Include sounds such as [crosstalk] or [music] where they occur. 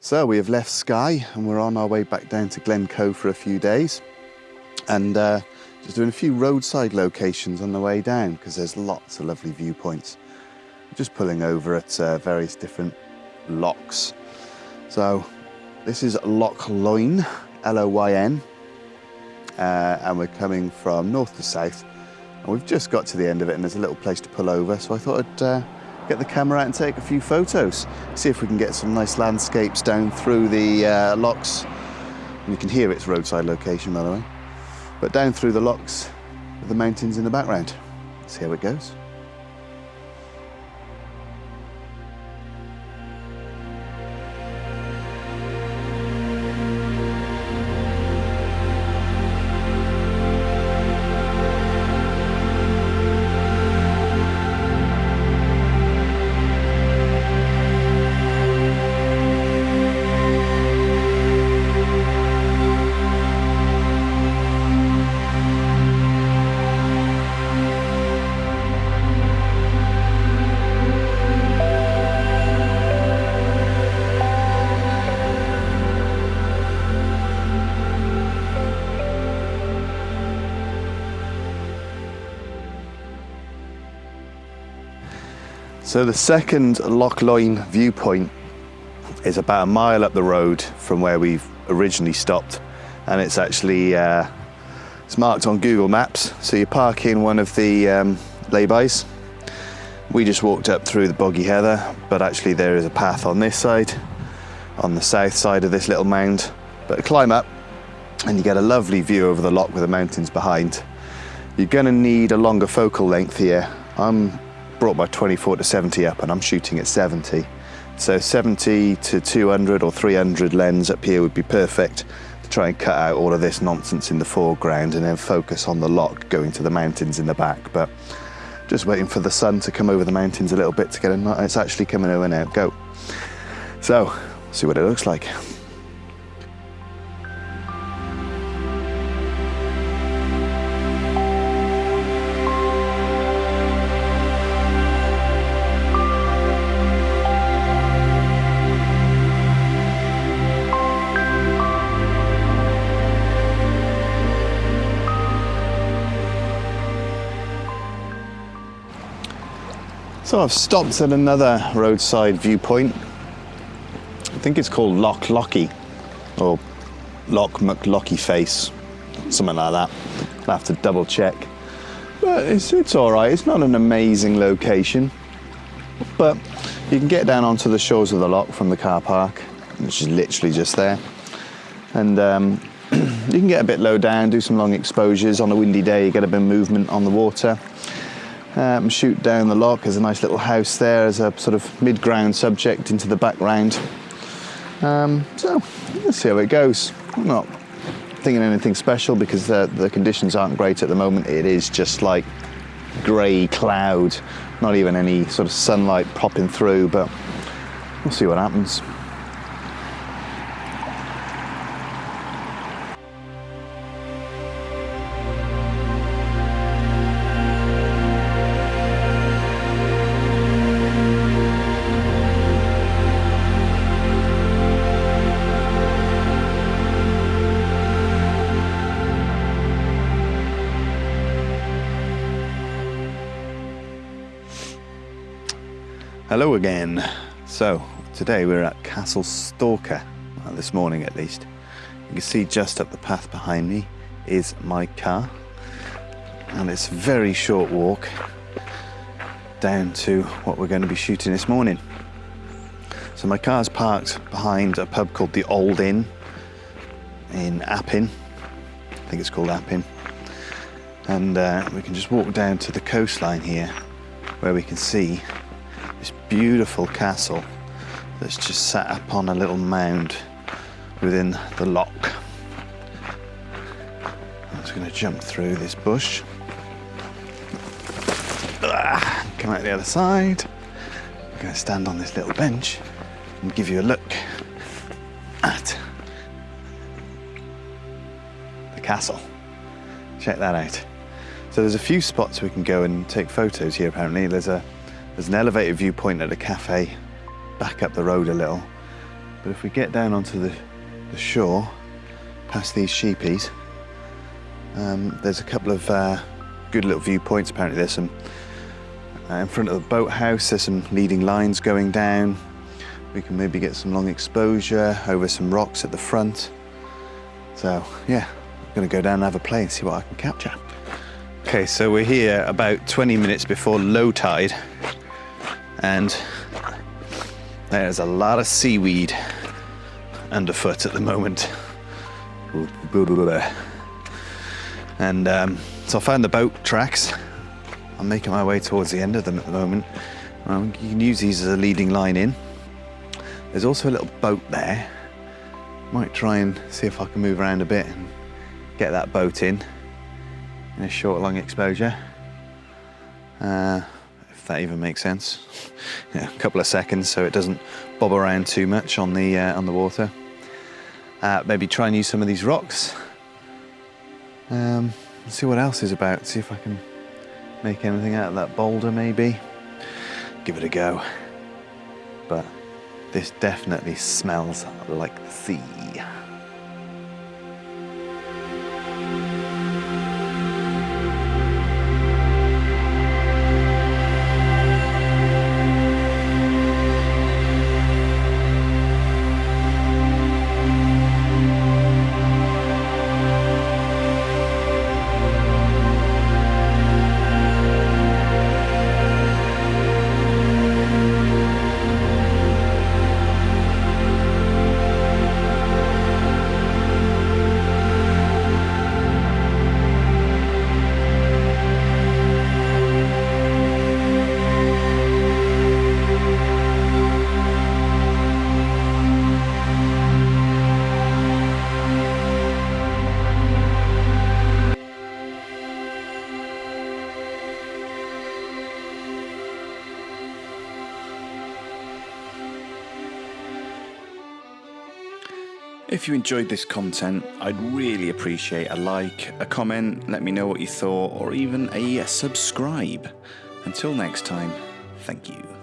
So we have left Skye and we're on our way back down to Glencoe for a few days and uh, just doing a few roadside locations on the way down because there's lots of lovely viewpoints. Just pulling over at uh, various different lochs. So this is Loch Loyn, L-O-Y-N, uh, and we're coming from north to south and we've just got to the end of it and there's a little place to pull over so I thought I'd uh, get the camera out and take a few photos. See if we can get some nice landscapes down through the uh, lochs. And you can hear its roadside location, by the way. But down through the lochs, with the mountains in the background. See how it goes. So the second Loch Loyn viewpoint is about a mile up the road from where we've originally stopped and it's actually uh, it's marked on Google Maps. So you park in one of the um, laybys. We just walked up through the boggy heather but actually there is a path on this side on the south side of this little mound. But climb up and you get a lovely view over the loch with the mountains behind. You're going to need a longer focal length here. I'm brought my 24 to 70 up and I'm shooting at 70. So 70 to 200 or 300 lens up here would be perfect to try and cut out all of this nonsense in the foreground and then focus on the loch going to the mountains in the back. But just waiting for the sun to come over the mountains a little bit to get a, night. it's actually coming over now, go. So, see what it looks like. So I've stopped at another roadside viewpoint. I think it's called Loch Lochy or Loch McLochy Face, something like that. I'll have to double check. But it's, it's all right, it's not an amazing location. But you can get down onto the shores of the loch from the car park, which is literally just there. And um, [clears throat] you can get a bit low down, do some long exposures. On a windy day, you get a bit of movement on the water um, shoot down the loch, There's a nice little house there as a sort of mid-ground subject into the background. Um, so let's see how it goes. I'm not thinking anything special because the, the conditions aren't great at the moment. It is just like grey cloud, not even any sort of sunlight popping through, but we'll see what happens. Hello again. So today we're at Castle Stalker, well, this morning at least. You can see just up the path behind me is my car and it's a very short walk down to what we're going to be shooting this morning. So my car's parked behind a pub called the Old Inn in Appin. I think it's called Appin. And uh, we can just walk down to the coastline here where we can see this beautiful castle that's just sat up on a little mound within the loch. I'm just going to jump through this bush. Ah, come out the other side. I'm going to stand on this little bench and give you a look at the castle. Check that out. So there's a few spots we can go and take photos here apparently. There's a there's an elevated viewpoint at a cafe back up the road a little. But if we get down onto the, the shore, past these sheepies, um, there's a couple of uh, good little viewpoints. Apparently, there's some uh, in front of the boathouse. There's some leading lines going down. We can maybe get some long exposure over some rocks at the front. So yeah, I'm gonna go down and have a play and see what I can capture. Okay, so we're here about 20 minutes before low tide, and there's a lot of seaweed underfoot at the moment. And um, so I found the boat tracks. I'm making my way towards the end of them at the moment. Um, you can use these as a leading line in. There's also a little boat there. Might try and see if I can move around a bit and get that boat in in a short, long exposure. Uh, that even makes sense. yeah, a couple of seconds so it doesn't bob around too much on the uh, on the water. Uh, maybe try and use some of these rocks. Um, see what else is about. See if I can make anything out of that boulder, maybe. Give it a go. But this definitely smells like the sea. If you enjoyed this content, I'd really appreciate a like, a comment, let me know what you thought, or even a subscribe. Until next time, thank you.